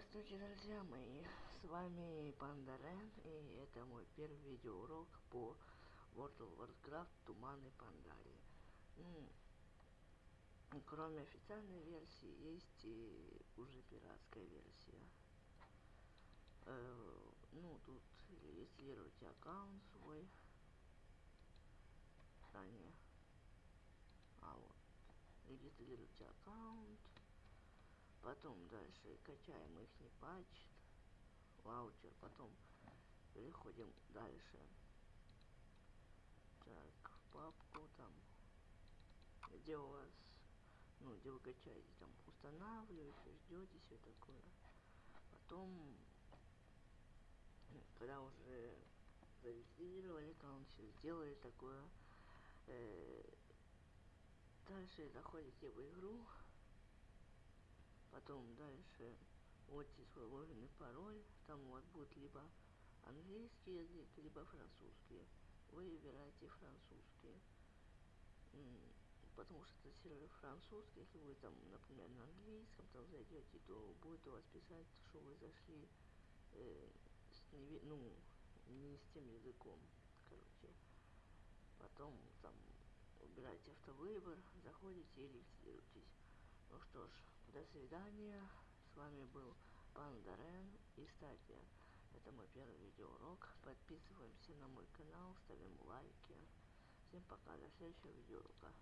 Здравствуйте, друзья мои! С вами Пандарен, и это мой первый видеоурок по World of Warcraft Туманы Пандарии. Кроме официальной версии, есть и уже пиратская версия. Э, ну, тут регистрируйте аккаунт свой. А, не. А, вот. Регистрируйте аккаунт Потом дальше качаем их не патч, ваучер, потом переходим дальше. Так, в папку там, где у вас, ну, где вы качаете, там, устанавливаете, ждете все такое. Потом, когда уже зарегистрировали аккаунт, все сделали такое, э, дальше заходите в игру, Потом дальше вводите свой логин и пароль. Там у вас будет либо английский язык, либо французский. Вы выбираете французский. Потому что это сервер французский. Если вы там, например, на английском там зайдете, то будет у вас писать, что вы зашли э, с не, ну, не с тем языком. Короче. Потом там выбираете автовыбор, заходите и регистрируйтесь. Ну что ж, до свидания. С вами был Панда Рен. И, кстати, это мой первый видеоурок. Подписываемся на мой канал, ставим лайки. Всем пока, до следующего видеоурока.